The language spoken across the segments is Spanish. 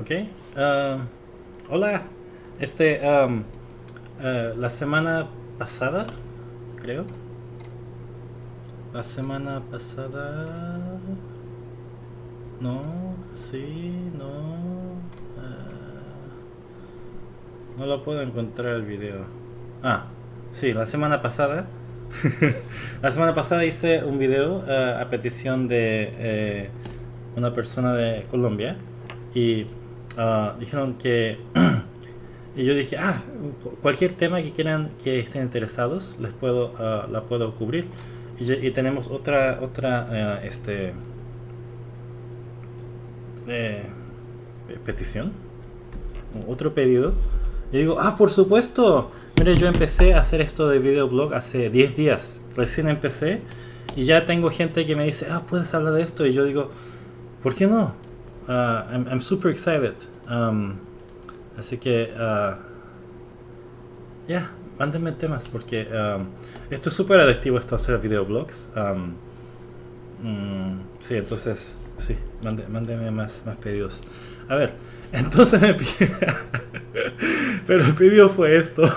Ok. ah, hola. Este, am, ah, la semana pasada, creo. La semana pasada... No, sí, no... ah, no lo puedo encontrar el video. Ah, sí, la semana pasada. la semana pasada hice un video ah, a petición de eh, una persona de Colombia y ah, dijeron que y yo dije ah cu- cualquier tema que quieran que estén interesados les puedo ah, la puedo cubrir y, y tenemos otra otra eh, este eh, pe- petición otro pedido. Y digo ah por supuesto mire yo empecé a hacer esto de videoblog hace 10 días. Recién empecé y ya tengo gente que me dice ah puedes hablar de esto y yo digo ¿por qué no? Ah, I'm, I'm super excited Um, así que ah, ya mándenme temas porque um, esto es súper adictivo esto hacer videoblogs um, mm, sí entonces sí mande- mándenme más, más pedidos a ver entonces me pide pero el pedido fue esto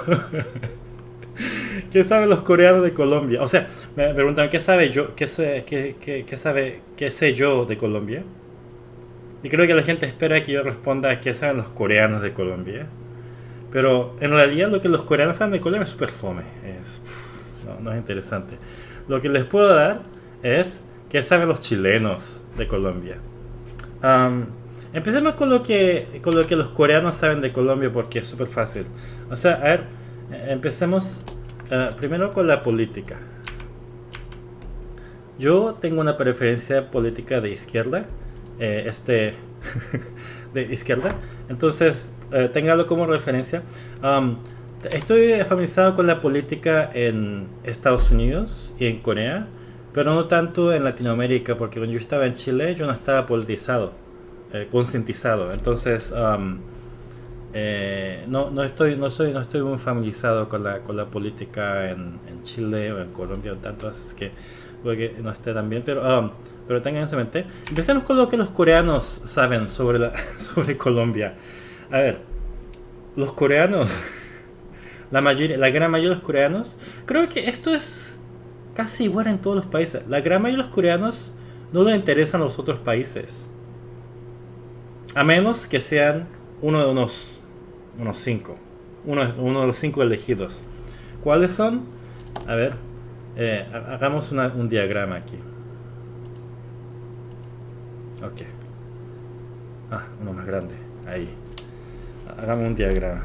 ¿Qué saben los coreanos de Colombia? O sea, me preguntan ¿qué sabe yo? ¿Qué sé, qué sabe, qué sé yo de Colombia? Y creo que la gente espera que yo responda qué saben los coreanos de Colombia. Pero en realidad lo que los coreanos saben de Colombia es súper fome. Es, no, no es interesante. Lo que les puedo dar es qué saben los chilenos de Colombia. Am, empecemos con lo, que, con lo que los coreanos saben de Colombia porque es súper fácil. O sea, a ver, empecemos eh, primero con la política. Yo tengo una preferencia política de izquierda, eh, este, de izquierda, entonces eh, téngalo como referencia. Am, estoy familiarizado con la política en Estados Unidos y en Corea, pero no tanto en Latinoamérica, porque cuando yo estaba en Chile yo no estaba politizado, eh, concientizado, entonces am, eh, no, no estoy no soy no estoy muy familiarizado con la, con la política en, en Chile o en Colombia o tanto así que puede que no esté tan bien pero um, pero tengan eso en mente empecemos con lo que los coreanos saben sobre sobre Colombia a ver los coreanos la mayoría la gran mayoría de los coreanos creo que esto es casi igual en todos los países la gran mayoría de los coreanos no les interesan los otros países a menos que sean uno de unos unos cinco. Uno, uno de los cinco elegidos. ¿Cuáles son? A ver, eh, ha- hagamos una- un diagrama aquí. Ok. Ah, uno más grande. Ahí. Hagamos un diagrama.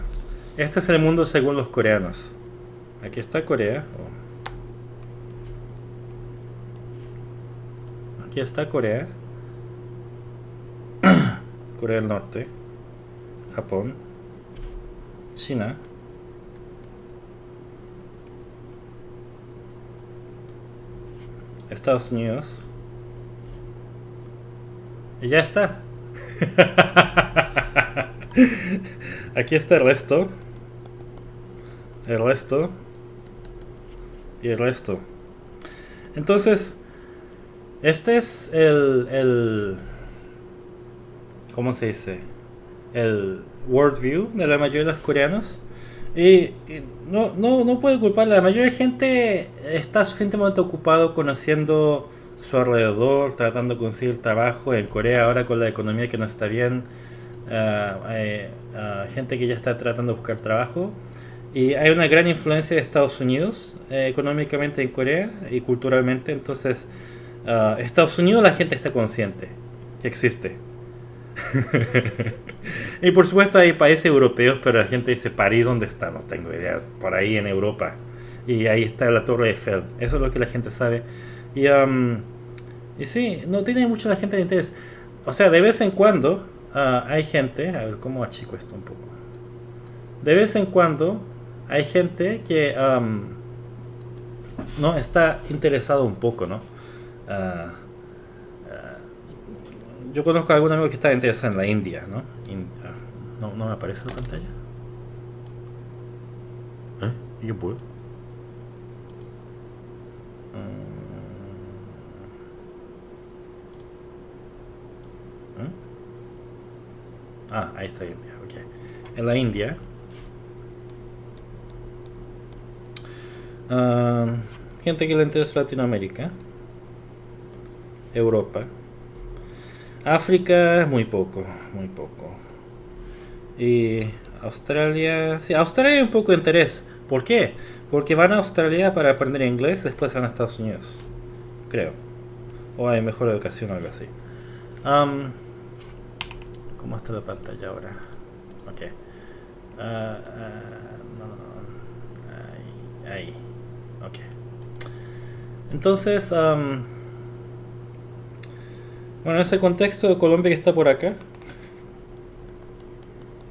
Este es el mundo según los coreanos. Aquí está Corea. Oh. Aquí está Corea. Corea del Norte. Japón. China. Estados Unidos. Y ya está. Aquí está el resto. El resto. Y el resto. Entonces, este es el, el... ¿Cómo se dice? El worldview de la mayoría de los coreanos. Y, y no, no, no puedo culpar, la mayoría de gente está suficientemente ocupado conociendo su alrededor, tratando de conseguir trabajo en Corea ahora con la economía que no está bien, ah, hay, ah, gente que ya está tratando de buscar trabajo y hay una gran influencia de Estados Unidos eh, económicamente en Corea y culturalmente, entonces ah, Estados Unidos la gente está consciente que existe. y por supuesto hay países europeos, pero la gente dice París, ¿dónde está? No tengo idea. Por ahí en Europa. Y ahí está la Torre Eiffel. Eso es lo que la gente sabe. Y, um, y sí, no tiene mucha la gente de interés. O sea, de vez en cuando ah, hay gente, a ver cómo achico esto un poco. De vez en cuando hay gente que um, no está interesado un poco, ¿no? Ah, yo conozco a algún amigo que está interesado en la India, ¿no? In- ah, no, no me aparece la pantalla. ¿Eh? ¿Y qué puedo? Mm. ¿Eh? Ah, ahí está India, ok. En la India. ah, gente que le interesa Latinoamérica. Europa. África, muy poco, muy poco. Y Australia, sí, Australia hay un poco de interés. ¿Por qué? Porque van a Australia para aprender inglés, después van a Estados Unidos. Creo. O hay mejor educación o algo así. Am, ¿Cómo está la pantalla ahora? Ok. Ah, ah, no, no, no. Ahí, ahí. Ok. Entonces, am, bueno, en ese contexto de Colombia que está por acá,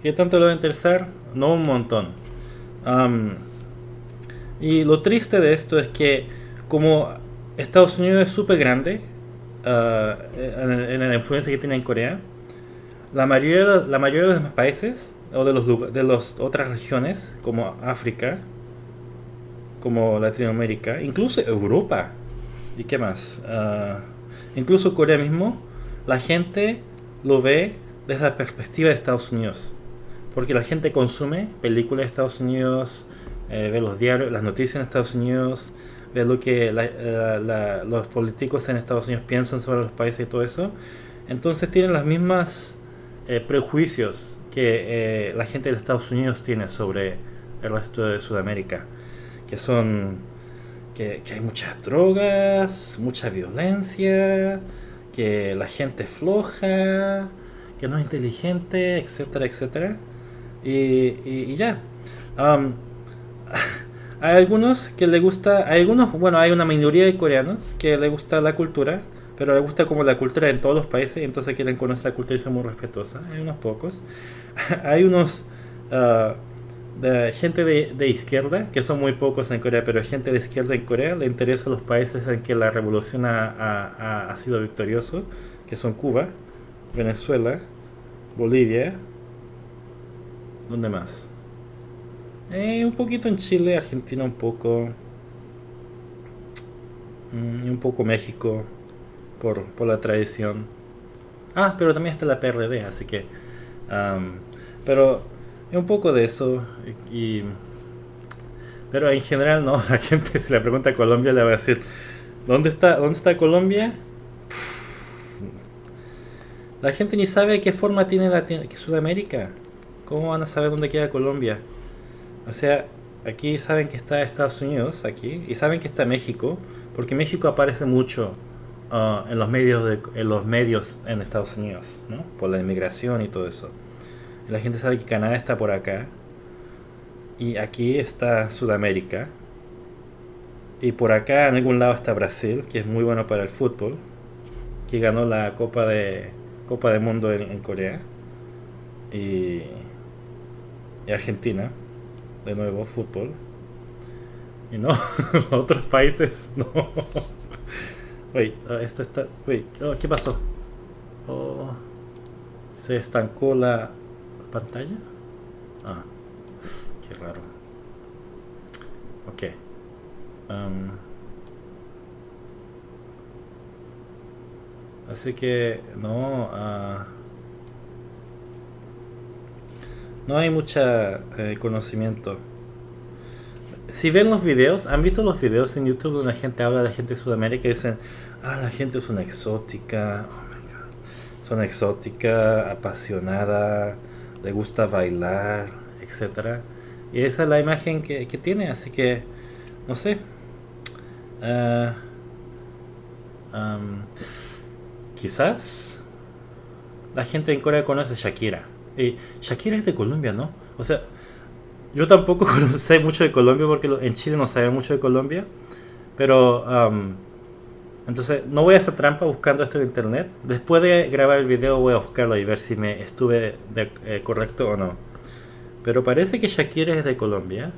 ¿qué tanto le va a interesar? No un montón. Y lo triste de esto es que como Estados Unidos es súper grande, ah, en, en la influencia que tiene en Corea, la mayoría, la mayoría de los países o de los de las otras regiones como África, como Latinoamérica, incluso Europa y qué más, Ah, incluso Corea mismo, la gente lo ve desde la perspectiva de Estados Unidos, porque la gente consume películas de Estados Unidos, eh, ve los diarios, las noticias en Estados Unidos, ve lo que la- los políticos en Estados Unidos piensan sobre los países y todo eso. Entonces tienen las mismas eh, prejuicios que eh, la gente de Estados Unidos tiene sobre el resto de Sudamérica, que son que, que hay muchas drogas, mucha violencia, que la gente es floja, que no es inteligente, etcétera, etcétera. Y, y- y ya. Am, hay algunos que le gusta, hay algunos, bueno, hay una minoría de coreanos que le gusta la cultura, pero le gusta como la cultura en todos los países, entonces quieren conocer la cultura y son muy respetuosa. Hay unos pocos. hay unos ah, de gente de, de izquierda, que son muy pocos en Corea, pero gente de izquierda en Corea le interesa los países en que la revolución ha, ha- ha- sido victorioso, que son Cuba, Venezuela, Bolivia, ¿dónde más? Eh, un poquito en Chile, Argentina un poco. Mm, y un poco México por, por la tradición. Ah, pero también está la PRD, así que... pero un poco de eso. Y, pero en general no, la gente si le pregunta a Colombia le va a decir, ¿dónde está, dónde está Colombia? La gente ni sabe qué forma tiene Latino- Sudamérica. ¿Cómo van a saber dónde queda Colombia? O sea, aquí saben que está Estados Unidos, aquí, y saben que está México, porque México aparece mucho ah, en los medios de, en los medios en Estados Unidos, ¿no? Por la inmigración y todo eso. La gente sabe que Canadá está por acá, y aquí está Sudamérica, y por acá en algún lado está Brasil, que es muy bueno para el fútbol, que ganó la Copa de Copa del Mundo en, Corea, y, y Argentina de nuevo fútbol. Y no, otros países no. Wait, ah, esto está. Wait, oh, ¿qué pasó? Oh, ¿Se estancó la pantalla? Ah, qué raro. Ok. Así que no. ah, no hay mucha eh, conocimiento. Si ven los videos, han visto los videos en YouTube donde la gente habla de gente de Sudamérica y dicen, ah, la gente es una exótica, oh my God. es una exótica, apasionada, le gusta bailar, etcétera. Y esa es la imagen que, que tiene, así que, no sé. Am, quizás la gente en Corea conoce a Shakira. Y Shakira es de Colombia, ¿no? O sea, yo tampoco sé mucho de Colombia porque en Chile no sabe mucho de Colombia. Pero, am, entonces, no voy a hacer trampa buscando esto en internet. Después de grabar el video voy a buscarlo y ver si me estuve de- eh, correcto o no. Pero parece que Shakira es de Colombia.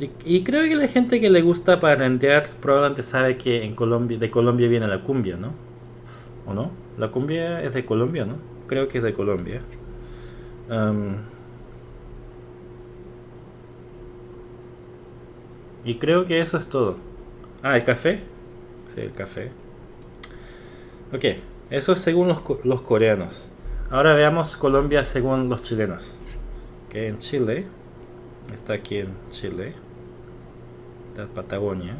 Y, y creo que la gente que le gusta parentear probablemente sabe que en Colombia, de Colombia viene la cumbia, ¿no? ¿O no? La cumbia es de Colombia, ¿no? Creo que es de Colombia. Am, y creo que eso es todo. Ah, el café. Sí, el café. Ok, eso es según los, los coreanos. Ahora veamos Colombia según los chilenos. Que en Chile, está aquí en Chile, está Patagonia.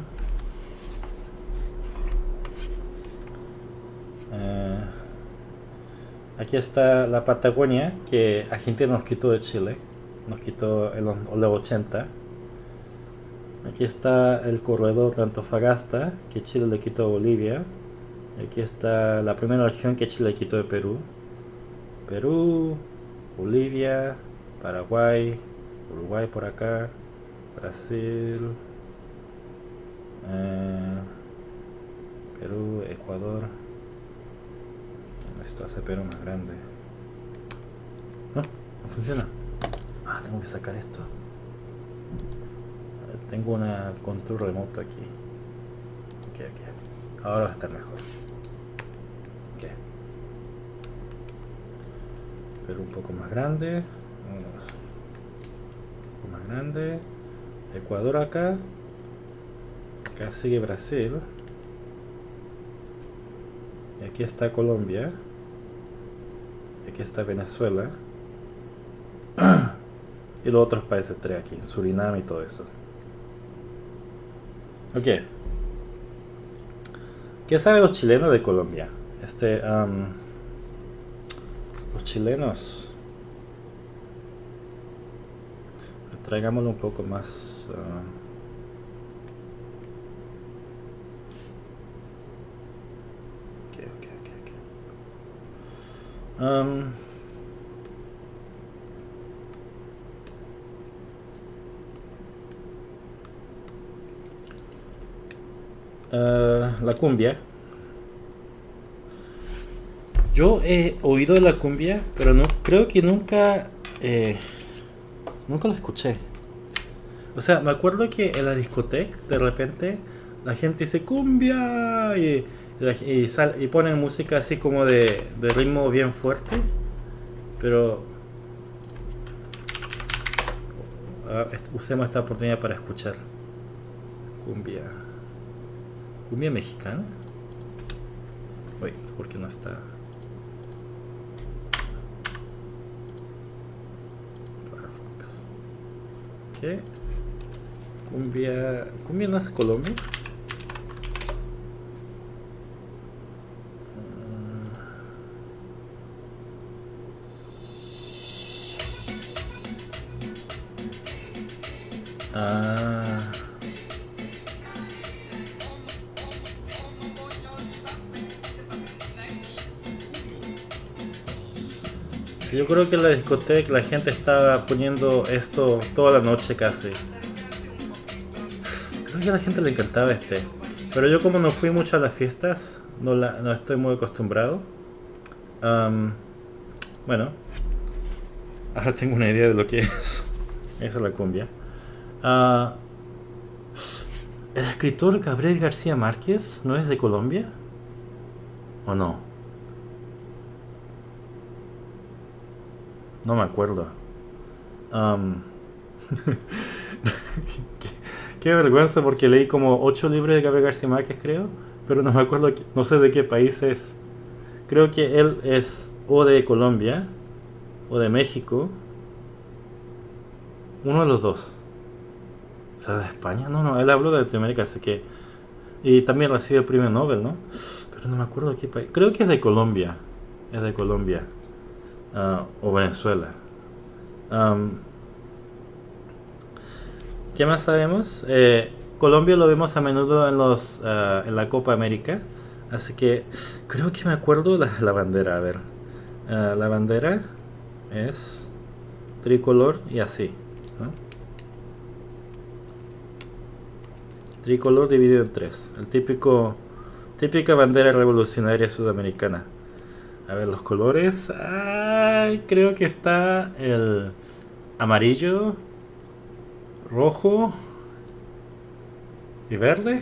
Eh, aquí está la Patagonia que Argentina nos quitó de Chile, nos quitó en los 80. Aquí está el corredor de Antofagasta que Chile le quitó a Bolivia. Aquí está la primera región que Chile le quitó de Perú. Perú, Bolivia, Paraguay, Uruguay por acá, Brasil, eh, Perú, Ecuador. Esto hace Perú más grande. No, no funciona. Ah, tengo que sacar esto. Tengo una control remoto aquí. Ok, ok. Ahora va a estar mejor. pero un poco más grande. Un poco más grande. Ecuador acá. Acá sigue Brasil. Y aquí está Colombia. Y aquí está Venezuela. Y los otros países tres aquí. Surinam y todo eso ok ¿qué saben los chilenos de Colombia? este um, chilenos. Traigámoslo un poco más. Uh, um, uh, la cumbia yo he oído de la cumbia, pero no creo que nunca eh, nunca la escuché. O sea, me acuerdo que en la discoteca de repente la gente dice cumbia y, y, y ponen música así como de, de ritmo bien fuerte, pero usemos esta oportunidad para escuchar cumbia. ¿Cumbia mexicana? Uy, ¿por qué no está? ¿Qué? Cumbia... ¿Cumbia no es Colombia? Creo que en la discoteca la gente estaba poniendo esto toda la noche casi. Creo que a la gente le encantaba este. Pero yo como no fui mucho a las fiestas, no, la, no estoy muy acostumbrado. bueno, ahora tengo una idea de lo que es. Esa es la cumbia. Ah, ¿El escritor Gabriel García Márquez no es de Colombia? ¿O no? No me acuerdo. qué, vergüenza porque leí como 8 libros de Gabriel García Márquez, creo. Pero no me acuerdo, no sé de qué país es. Creo que él es o de Colombia o de México. Uno de los dos. O sea, de España. No, no, él habló de Latinoamérica, así que... Y también recibe el premio Nobel, ¿no? Pero no me acuerdo de qué país. Creo que es de Colombia. Es de Colombia. Ah, o Venezuela. ¿Qué más sabemos? Eh, Colombia lo vemos a menudo en, los, ah, en la Copa América. Así que creo que me acuerdo la, la bandera. A ver. Ah, la bandera es tricolor y así. Tricolor dividido en tres. El típico, típica bandera revolucionaria sudamericana. A ver, los colores. Ay, creo que está el amarillo, rojo y verde.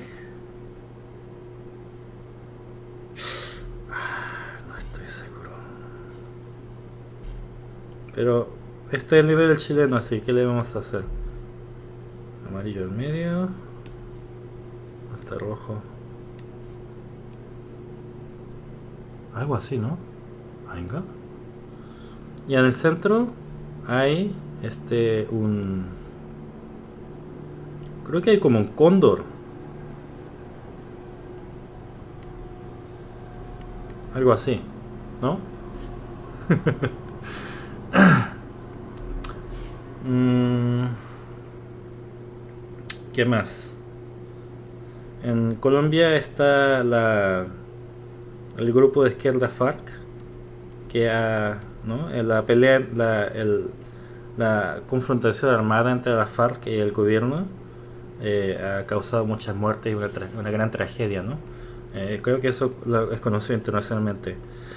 No estoy seguro. Pero este es el nivel chileno, así que le vamos a hacer? Amarillo en medio. Hasta rojo. Algo así, ¿no? Venga. Y en el centro hay este un creo que hay como un cóndor. Algo así, ¿no? Mm, ¿Qué más? En Colombia está la, el grupo de izquierda FARC que ¿no? la pelea, la, el, la confrontación armada entre la FARC y el gobierno eh, ha causado muchas muertes y una, una gran tragedia, ¿no? Eh, creo que eso es conocido internacionalmente.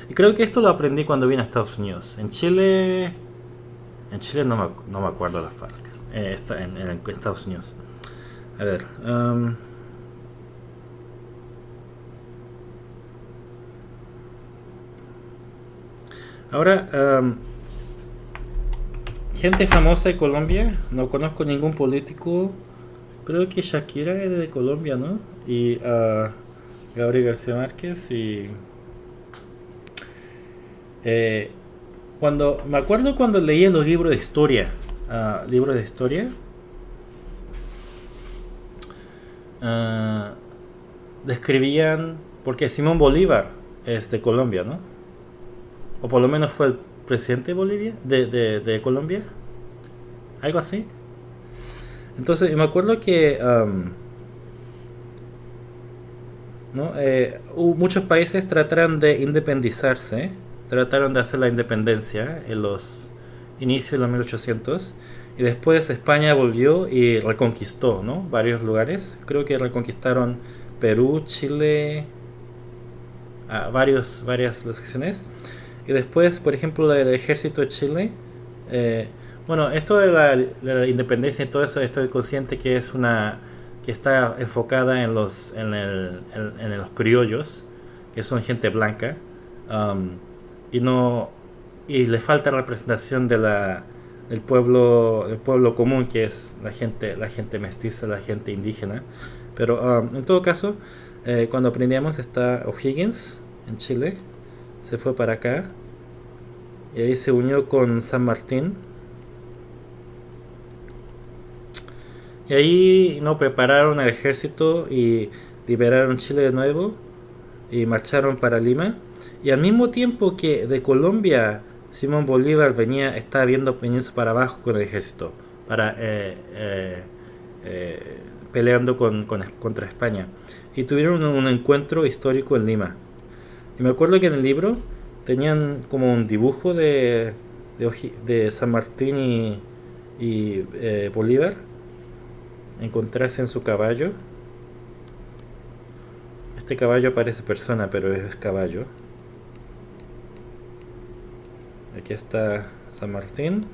Y creo que esto lo aprendí cuando vine a Estados Unidos. En Chile, en Chile no me, no me acuerdo la FARC. Eh, está en, en, Estados Unidos. A ver. Um, ahora, um, gente famosa de Colombia. No conozco ningún político. Creo que Shakira es de Colombia, ¿no? Y uh, Gabriel García Márquez y... Eh, cuando, me acuerdo cuando leía los libros de historia, uh, libros de historia, uh, describían, porque Simón Bolívar es de Colombia, ¿no? O por lo menos fue el presidente de Bolivia, de, de, Colombia, algo así. Entonces, me acuerdo que um, ¿no? Eh, muchos países trataron de independizarse, trataron de hacer la independencia en los inicios de los 1800 y después España volvió y reconquistó ¿no? varios lugares. Creo que reconquistaron Perú, Chile, a varios, varias secciones. Y después, por ejemplo, el ejército de Chile. Eh, bueno, esto de la, de la, independencia y todo eso, estoy consciente que es una que está enfocada en los, en, el, en, los criollos, que son gente blanca, um, y no y le falta representación de la, del pueblo del pueblo común que es la gente la gente mestiza la gente indígena pero um, en todo caso eh, cuando aprendíamos está O'Higgins en Chile se fue para acá y ahí se unió con San Martín Y ahí no prepararon el ejército y liberaron Chile de nuevo y marcharon para Lima. Y al mismo tiempo que de Colombia Simón Bolívar venía, estaba viendo peñas para abajo con el ejército, para eh, eh, eh, peleando con, con, contra España. Y tuvieron un, encuentro histórico en Lima. Me acuerdo que en el libro tenían como un dibujo de, San Martín y, y Bolívar encontrarse en su caballo. Este caballo parece persona, pero es caballo. Aquí está San Martín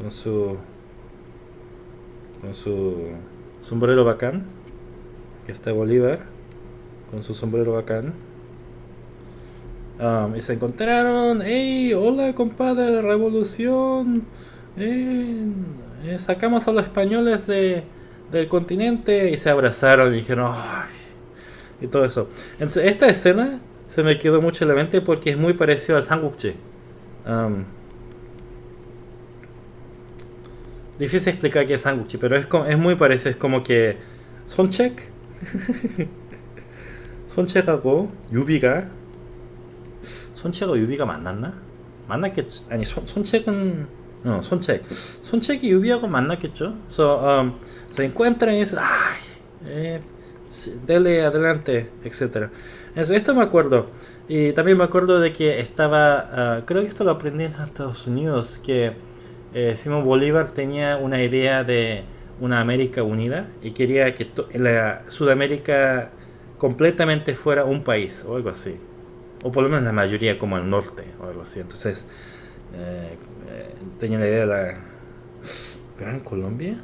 con su con su sombrero bacán. Aquí está Bolívar con su sombrero bacán. Um, y se encontraron, hey, hola compadre, revolución. Eh, eh, sacamos a los españoles de, del continente y se abrazaron y dijeron, Ay", y todo eso. Entonces, esta escena se me quedó mucho en la mente porque es muy parecido al Samgukji. Um, difícil explicar qué es Samgukji, pero es, como, es muy parecido, es como que 손책 손책하고 유비가 손책하고 유비가 만났나? 만났겠지 아니 손, 손책은 어, 손책. 손책이 유비하고 만났겠죠. So, um, se encuentran y dicen, ay, eh, dele adelante, etc. Eso, esto me acuerdo. Y también me acuerdo de que estaba, uh, creo que esto lo aprendí en Estados Unidos, que eh, Simón Bolívar tenía una idea de una América unida y quería que la Sudamérica completamente fuera un país o algo así. O por lo menos la mayoría como el norte o algo así. Entonces, eh, eh, tenía la idea de la Gran Colombia.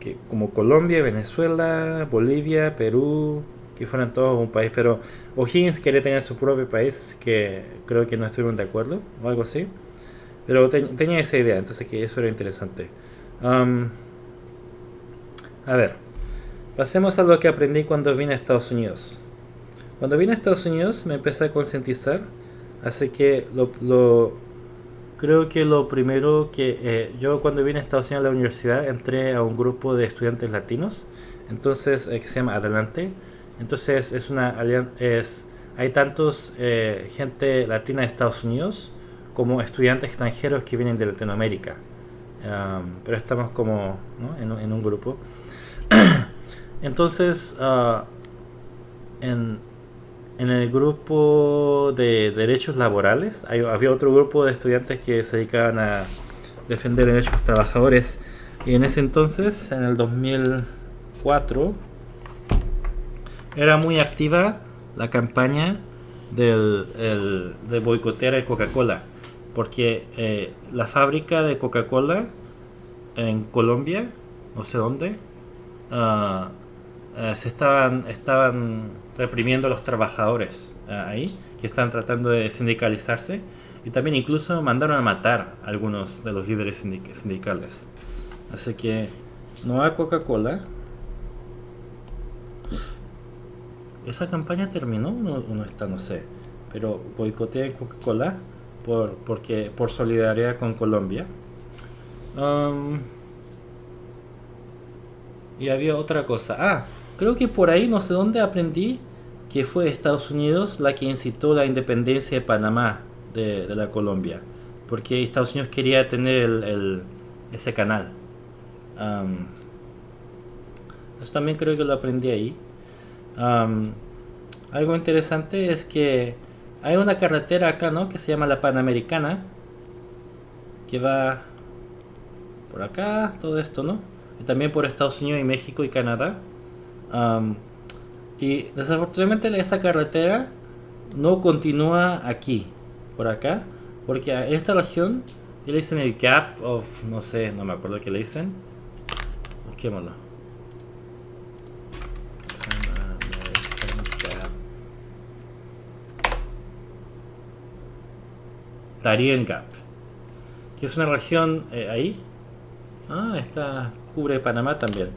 Que como Colombia, Venezuela, Bolivia, Perú, que fueran todos un país, pero O'Higgins quería tener su propio país, así que creo que no estuvieron de acuerdo o algo así. Pero tenía esa idea, entonces que eso era interesante. Um, a ver, pasemos a lo que aprendí cuando vine a Estados Unidos. Cuando vine a Estados Unidos me empecé a concientizar Así que lo, lo creo que lo primero que eh, yo cuando vine a Estados Unidos a la universidad entré a un grupo de estudiantes latinos, entonces eh, que se llama Adelante. Entonces es una es hay tantos eh, gente latina de Estados Unidos como estudiantes extranjeros que vienen de Latinoamérica. Pero estamos como ¿no? en, en, un grupo. Entonces, uh, en, en el grupo de derechos laborales hay, había otro grupo de estudiantes que se dedicaban a defender derechos trabajadores. Y en ese entonces, en el 2004, era muy activa la campaña del, el, de boicotear a Coca-Cola porque eh, la fábrica de Coca-Cola en Colombia, no sé dónde, uh, uh, se estaban, estaban reprimiendo a los trabajadores uh, ahí, que están tratando de sindicalizarse, y también incluso mandaron a matar a algunos de los líderes sindic sindicales. Así que no hay Coca-Cola. ¿Esa campaña terminó no, no está? No sé. Pero boicotea Coca-Cola por, porque, por solidaridad con Colombia. Y había otra cosa. Ah, creo que por ahí, no sé dónde aprendí que fue Estados Unidos la que incitó la independencia de Panamá de, la Colombia. Porque Estados Unidos quería tener el, ese canal. Eso también creo que lo aprendí ahí. Algo interesante es que hay una carretera acá, ¿no? Que se llama la Panamericana. Que va por acá, todo esto, ¿no? Y también por Estados Unidos y México y Canadá. Um, y desafortunadamente esa carretera no continúa aquí, por acá. Porque a esta región le dicen el Gap of, no sé, no me acuerdo qué le dicen. Busquémoslo. Darien Gap, que es una región eh, ahí. Ah, está, cubre Panamá también.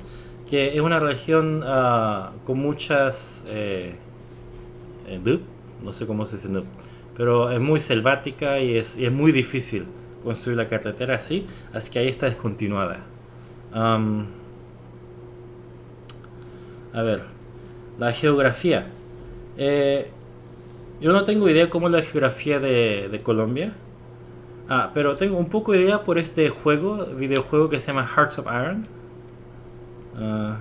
Que es una región uh, con muchas. Eh, eh, no sé cómo se dice, pero es muy selvática y es, muy difícil construir la carretera así, así que ahí está descontinuada. A ver, la geografía. Eh, yo no tengo idea cómo es la geografía de, de, Colombia. Ah, pero tengo un poco de idea por este juego, videojuego que se llama Hearts of Iron. Uh,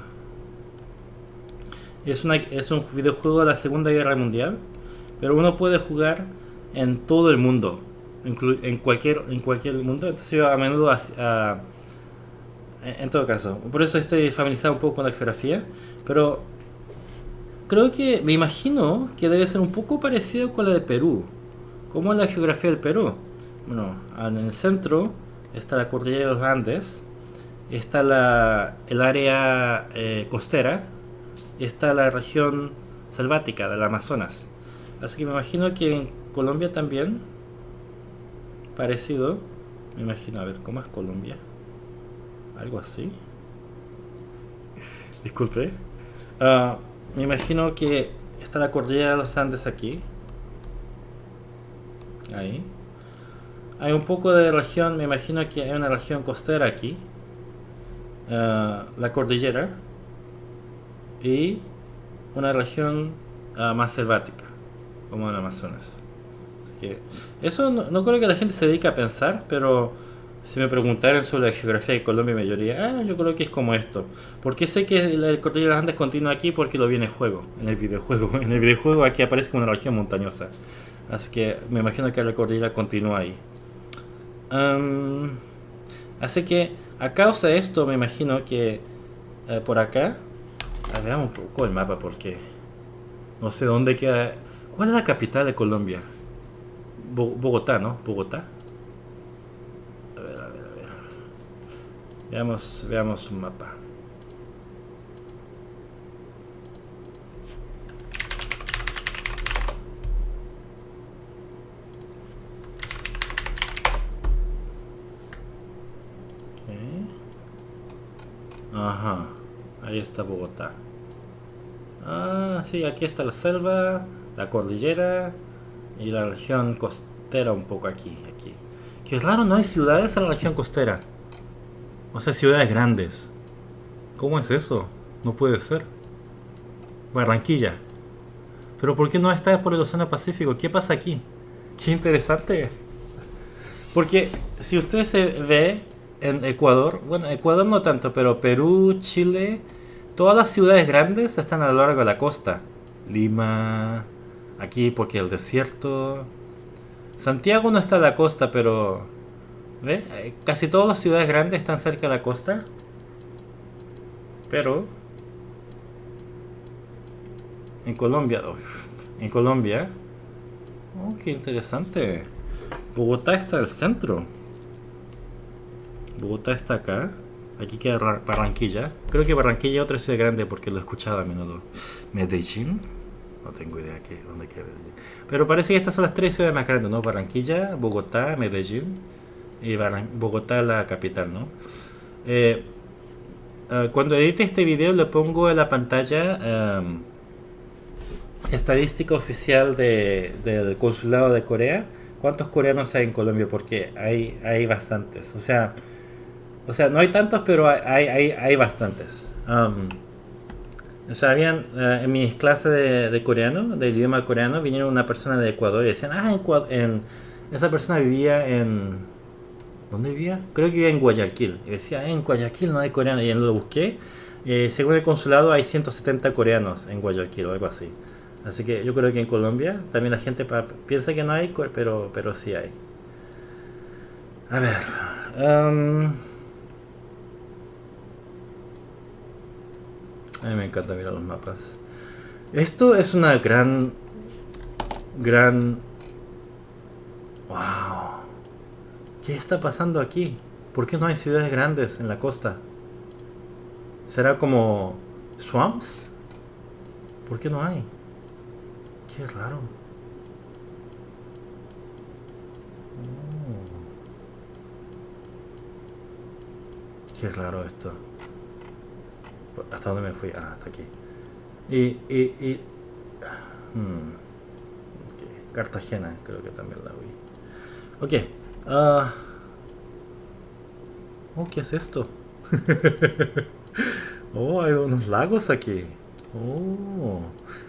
es, una, es un videojuego de la Segunda Guerra Mundial, pero uno puede jugar en todo el mundo, en cualquier, en cualquier mundo. Entonces yo a menudo, en todo caso, por eso estoy familiarizado un poco con la geografía, pero creo que me imagino que debe ser un poco parecido con la de Perú. ¿Cómo es la geografía del Perú? Bueno, en el centro está la cordillera de los Andes, está la, el área eh, costera, está la región selvática del Amazonas. Así que me imagino que en Colombia también, parecido, me imagino, a ver, ¿cómo es Colombia? Algo así. Disculpe. Uh, me imagino que está la cordillera de los Andes aquí. Ahí. Hay un poco de región, me imagino que hay una región costera aquí. Uh, la cordillera. Y una región uh, más selvática, como el Amazonas. Que eso no, creo que la gente se dedique a pensar, pero si me preguntaran sobre la geografía de Colombia, me diría, ah, yo creo que es como esto. Porque sé que el cordillera de Andes continúa aquí porque lo vi en juego, en el videojuego. En el videojuego aquí aparece como una región montañosa. Así que me imagino que la cordillera continúa ahí. Um, así que a causa de esto me imagino que eh, por acá... Ah, veamos un poco el mapa porque no sé dónde queda... ¿Cuál es la capital de Colombia? Bo Bogotá, ¿no? Bogotá. Veamos, veamos un mapa. Okay. Ajá, ahí está Bogotá. Ah, sí, aquí está la selva, la cordillera Y la región costera un poco aquí, aquí. Que raro, no hay ciudades en la región costera. O sea, ciudades grandes. ¿Cómo es eso? No puede ser. Barranquilla. Pero ¿por qué no está por el Océano Pacífico? ¿Qué pasa aquí? Qué interesante. Porque si usted se ve en Ecuador, bueno, Ecuador no tanto, pero Perú, Chile, todas las ciudades grandes están a lo largo de la costa. Lima, aquí porque el desierto. Santiago no está a la costa, pero ¿ve? Casi todas las ciudades grandes están cerca de la costa. Pero en Colombia, en Colombia, oh, qué interesante. Bogotá está al centro. Bogotá está acá. Aquí queda Barranquilla. Creo que Barranquilla es otra ciudad grande porque lo he escuchado a menudo. Medellín. No tengo idea de dónde queda Medellín. Pero parece que estas son las tres ciudades más grandes, ¿no? Barranquilla, Bogotá, Medellín. Y Bogotá la capital, ¿no? Eh, eh, cuando edite este video le pongo en la pantalla estadística oficial del consulado de Corea. ¿Cuántos coreanos hay en Colombia? Porque hay, hay bastantes. O sea, o sea, no hay tantos, pero hay, hay, hay bastantes. Um, o sea, habían, uh, en mis clases de, coreano, del idioma coreano, vinieron una persona de Ecuador y decían, ah, en, esa persona vivía en... ¿Dónde vivía? Creo que vivía en Guayaquil. Y decía, en Guayaquil no hay coreano. Y lo busqué. Eh, según el consulado hay 170 coreanos en Guayaquil o algo así. Así que yo creo que en Colombia también la gente piensa que no hay, pero, pero sí hay. A ver. Um, a mí me encanta mirar los mapas. Esto es una gran... Gran... ¡Wow! ¿Qué está pasando aquí? ¿Por qué no hay ciudades grandes en la costa? ¿Será como... swamps? ¿Por qué no hay? Qué raro. Oh. Qué raro esto. ¿Hasta dónde me fui? Ah, hasta aquí. Y... y, y hmm. Cartagena, creo que también la vi. Ok. Uh, oh, ¿qué es esto? oh, hay unos lagos aquí. Oh.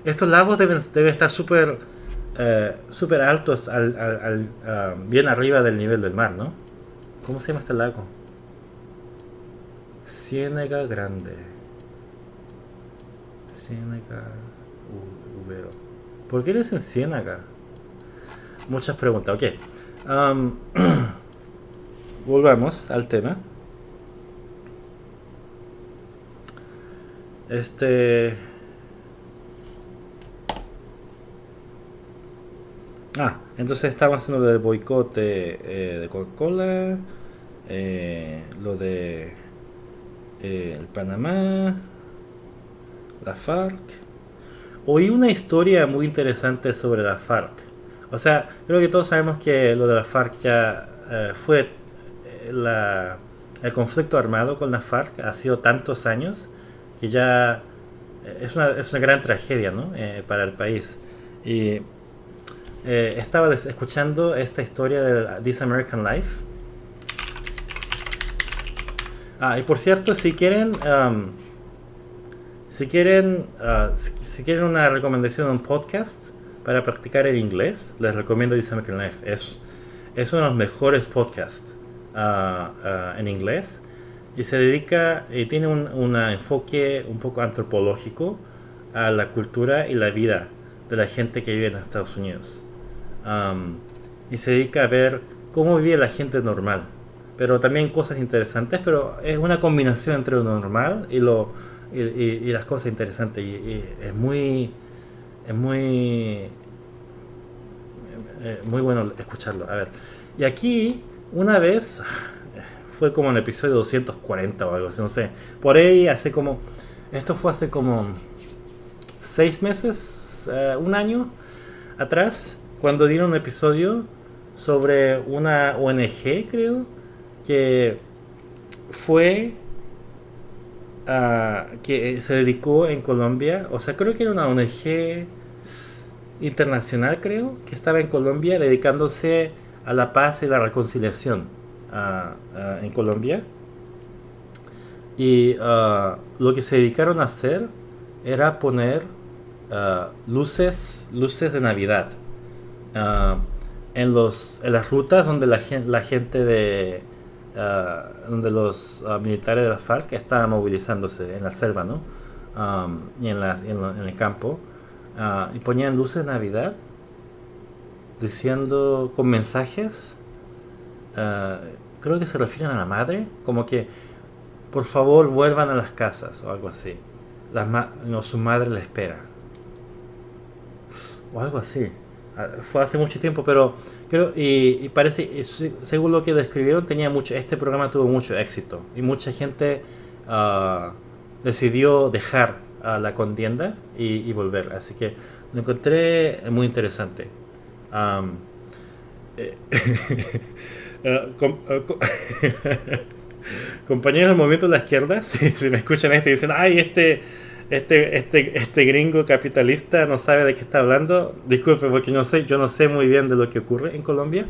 Estos lagos deben, deben estar súper eh, super altos, al, al, uh, bien arriba del nivel del mar, ¿no? ¿Cómo se llama este lago? Ciénaga Grande. Ubero. ¿Por qué le dicen Ciénaga? Muchas preguntas. Ok. Um, volvamos al tema. Este... Ah, entonces estamos haciendo del boicot de, eh, Coca-Cola, eh, lo de eh, el Panamá, la FARC. Oí una historia muy interesante sobre la FARC. O sea, creo que todos sabemos que lo de la FARC ya fue la, el conflicto armado con la FARC ha sido tantos años que ya es una, es una gran tragedia ¿no? para el país. Y eh, estaba escuchando esta historia de This American Life. Ah, y por cierto, si quieren, um, si quieren, uh, si, quieren una recomendación un podcast para practicar el inglés, les recomiendo American Life. Es, es uno de los mejores podcasts uh, uh, en inglés y se dedica y tiene un, un enfoque un poco antropológico a la cultura y la vida de la gente que vive en Estados Unidos y se dedica a ver cómo vive la gente normal. Pero también cosas interesantes, pero es una combinación entre lo normal y, lo, y, las cosas interesantes. Y, es muy, es muy, eh, muy bueno escucharlo. A ver, y aquí una vez, fue como en el episodio 240 o algo así, no sé. Por ahí hace como, esto fue hace como seis meses, eh, un año atrás cuando dieron un episodio sobre una ONG, creo, que fue que se dedicó en Colombia, o sea, creo que era una ONG internacional, creo, que estaba en Colombia dedicándose a la paz y la reconciliación en Colombia. Y lo que se dedicaron a hacer era poner luces, luces de Navidad en, los, en las rutas donde la gente de, donde los militares de la FARC estaban movilizándose en la selva, ¿no? y en, el campo. Ah, y ponían luces de Navidad diciendo con mensajes, ah, creo que se refieren a la madre, como que por favor vuelvan a las casas o algo así. Las no, su madre le espera. O algo así. Ah, fue hace mucho tiempo, pero creo, y, y parece, según lo que describieron, tenía mucho, este programa tuvo mucho éxito y mucha gente decidió dejar la contienda y, volver. Así que lo encontré muy interesante. Eh, eh, compañeros del movimiento de la izquierda, si, me escuchan esto y dicen, ay, este, este, este, este gringo capitalista no sabe de qué está hablando, disculpe porque no sé, yo no sé muy bien de lo que ocurre en Colombia,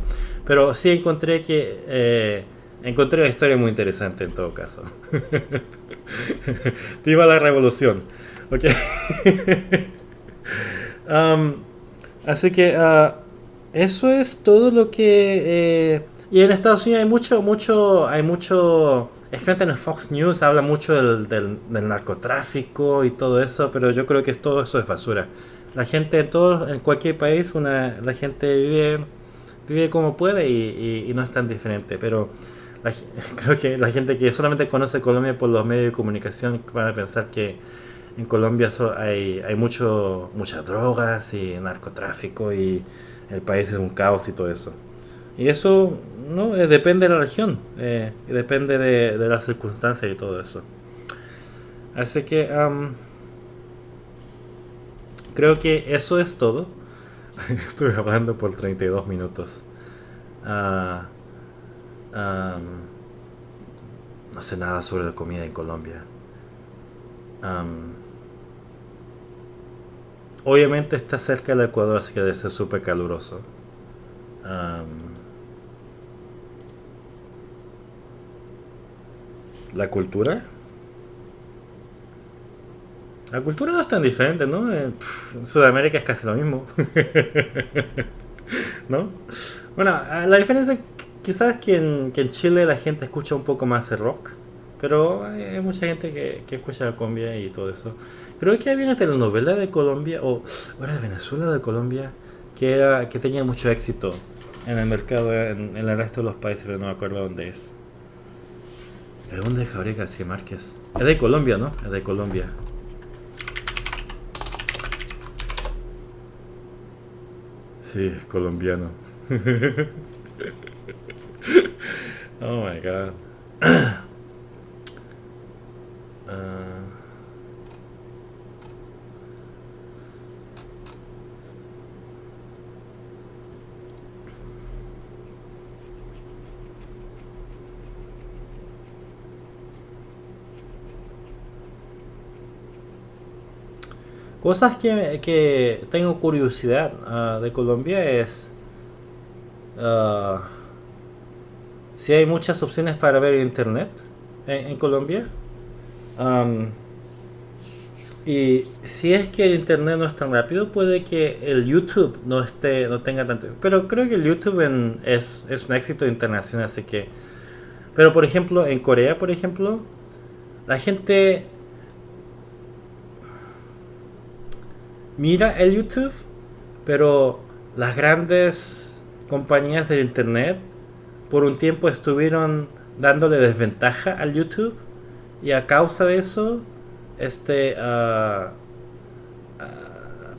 pero sí encontré que eh, encontré una historia muy interesante en todo caso. Viva la revolución. Ok. Um, así que uh, eso es todo lo que... Eh, y en Estados Unidos hay mucho, mucho, hay mucho... Es gente en el Fox News habla mucho del, narcotráfico y todo eso, pero yo creo que todo eso es basura. La gente en todo, en cualquier país, una, la gente vive, vive como puede y, no es tan diferente. Pero creo que la gente que solamente conoce Colombia por los medios de comunicación van a pensar que en Colombia hay, hay mucho, muchas drogas y narcotráfico y el país es un caos y todo eso. Y eso no eh, depende de la región, eh, depende de, las circunstancias y todo eso. Así que creo que eso es todo. Estuve hablando por 32 minutos. Uh, no sé nada sobre la comida en Colombia. obviamente está cerca del Ecuador, así que debe ser súper caluroso. La cultura. La cultura no es tan diferente, ¿no? En Sudamérica es casi lo mismo. ¿No? Bueno, la diferencia quizás que en, que en Chile la gente escucha un poco más el rock, pero hay mucha gente que, que escucha la cumbia y todo eso. Creo que había una telenovela de Colombia, o era de Venezuela de Colombia, que, era, que tenía mucho éxito en el mercado, en, el resto de los países, pero no me acuerdo dónde es. ¿De dónde es Gabriel García Márquez? Es de Colombia, ¿no? Es de Colombia. Sí, es colombiano. oh my god. Cosas que, que tengo curiosidad uh, de Colombia es uh, si hay muchas opciones para ver internet en, Colombia. y si es que el internet no es tan rápido, puede que el YouTube no esté, no tenga tanto. Pero creo que el YouTube es, es un éxito internacional, así que. Pero por ejemplo, en Corea, por ejemplo, la gente mira el YouTube, pero las grandes compañías del internet por un tiempo estuvieron dándole desventaja al YouTube y a causa de eso, este, ah, ah,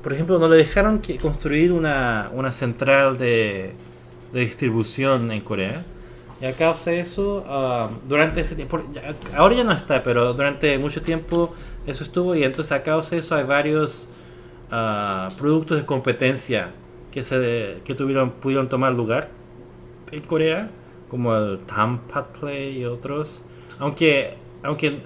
por ejemplo, no le dejaron que construir una, central de, distribución en Corea. Y a causa de eso, ah, durante ese tiempo, ahora ya no está, pero durante mucho tiempo eso estuvo y entonces a causa de eso hay varios productos de competencia que, se, que tuvieron, pudieron tomar lugar en Corea como el Tampa Play y otros. Aunque, aunque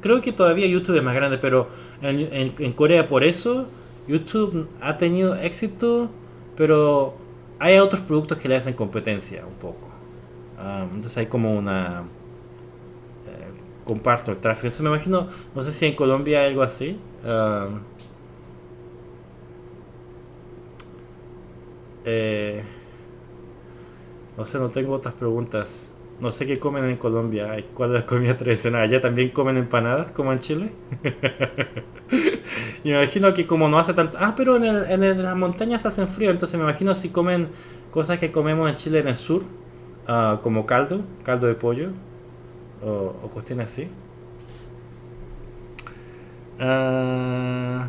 creo que todavía YouTube es más grande, pero en, en, Corea por eso YouTube ha tenido éxito, pero hay otros productos que le hacen competencia un poco. Um, entonces hay como una... eh, comparto el tráfico. Me imagino, no sé si en Colombia hay algo así. Um, eh, no sé, no tengo otras preguntas. No sé qué comen en Colombia. ¿Cuál es la comida tradicional? ¿Allá también comen empanadas como en Chile? Me imagino que como no hace tanto... Ah, pero en, el- en las montañas hacen frío, entonces me imagino si comen cosas que comemos en Chile en el sur, ah, como caldo, caldo de pollo, o, o así. Ah,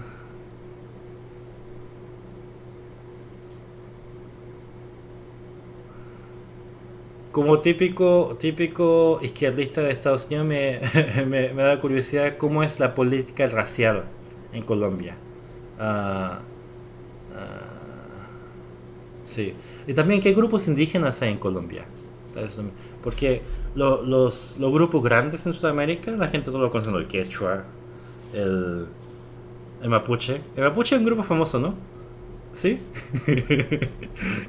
como típico, típico izquierdista de Estados Unidos me, me, da curiosidad cómo es la política racial en Colombia. Ah, sí. Y también qué grupos indígenas hay en Colombia. Porque lo- los, los grupos grandes en Sudamérica, la gente todo lo conoce, ¿no? el quechua, el, el mapuche. El mapuche es un grupo famoso, ¿no? ¿Sí?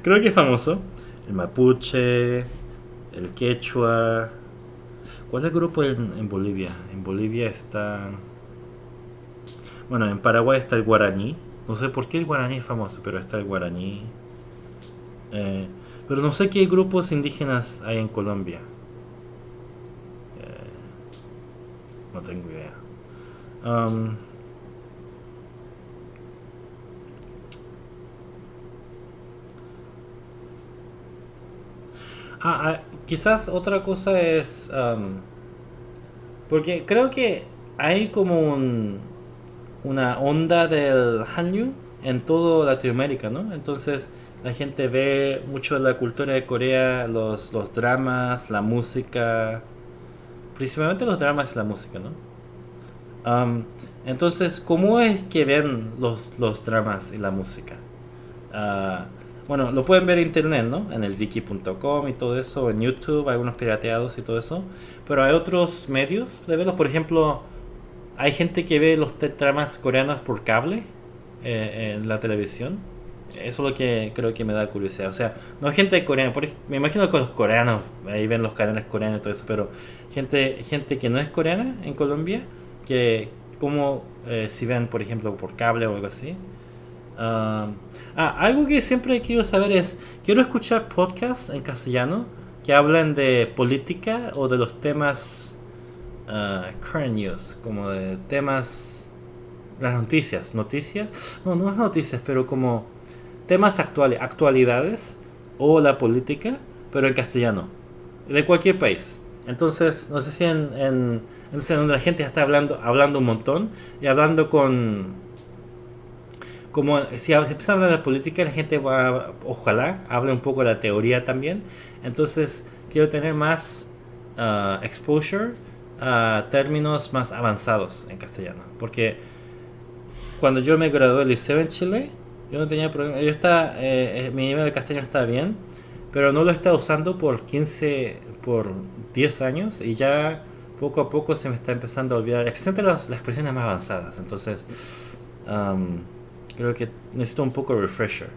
Creo que es famoso. El mapuche, el quechua. ¿Cuál es el grupo en, Bolivia? En Bolivia está... Bueno, en Paraguay está el guaraní. No sé por qué el guaraní es famoso, pero está el guaraní. Eh, pero no sé qué grupos indígenas hay en Colombia. Eh, no tengo idea. Am, ah, ah, quizás otra cosa es... am, porque creo que hay como un, una onda del Hallyu en toda Latinoamérica, ¿no? Entonces la gente ve mucho la cultura de Corea, los, dramas, la música, principalmente los dramas y la música, ¿no? Am, entonces, ¿cómo es que ven los, los dramas y la música? Ah, bueno, lo pueden ver en internet, ¿no? En el wiki.com y todo eso, en YouTube, algunos pirateados y todo eso. Pero hay otros medios de verlos, por ejemplo, hay gente que ve los dramas coreanos por cable eh, en la televisión. Eso es lo que creo que me da curiosidad. O sea, no gente coreana, por me imagino que los coreanos ahí ven los canales coreanos y todo eso, pero gente, gente que no es coreana en Colombia, que como eh, si ven, por ejemplo, por cable o algo así. Ah, algo que siempre quiero saber es, quiero escuchar podcasts en castellano que hablen de política o de los temas ah, current news, como de temas, las noticias, noticias, no, no es noticias, pero como temas actuales, actualidades o la política, pero en castellano, de cualquier país. Entonces, no sé si en, donde la gente está hablando, hablando un montón y hablando con como si empieza a hablar de política, la gente va, ojalá, hable un poco de la teoría también. Entonces, quiero tener más ah, exposure a términos más avanzados en castellano. Porque cuando yo me gradué del liceo en Chile, yo no tenía problema. Yo estaba, eh, eh, mi nivel de castellano estaba bien, pero no lo estaba usando por 15, por 10 años y ya poco a poco se me está empezando a olvidar, especialmente las, las expresiones más avanzadas. Entonces, am, creo que necesito un poco de refresher.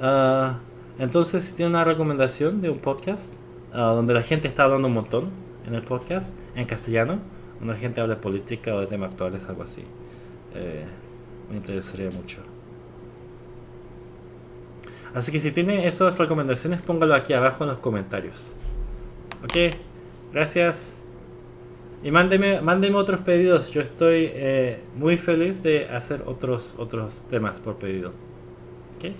Ah, entonces, si tiene una recomendación de un podcast ah, donde la gente está hablando un montón en el podcast, en castellano, donde la gente habla de política o de temas actuales, algo así, eh, me interesaría mucho. Así que si tiene esas recomendaciones, póngalo aquí abajo en los comentarios. Ok, gracias. Y mándeme, mándeme otros pedidos. Yo estoy eh, muy feliz de hacer otros, otros temas por pedido. Ok.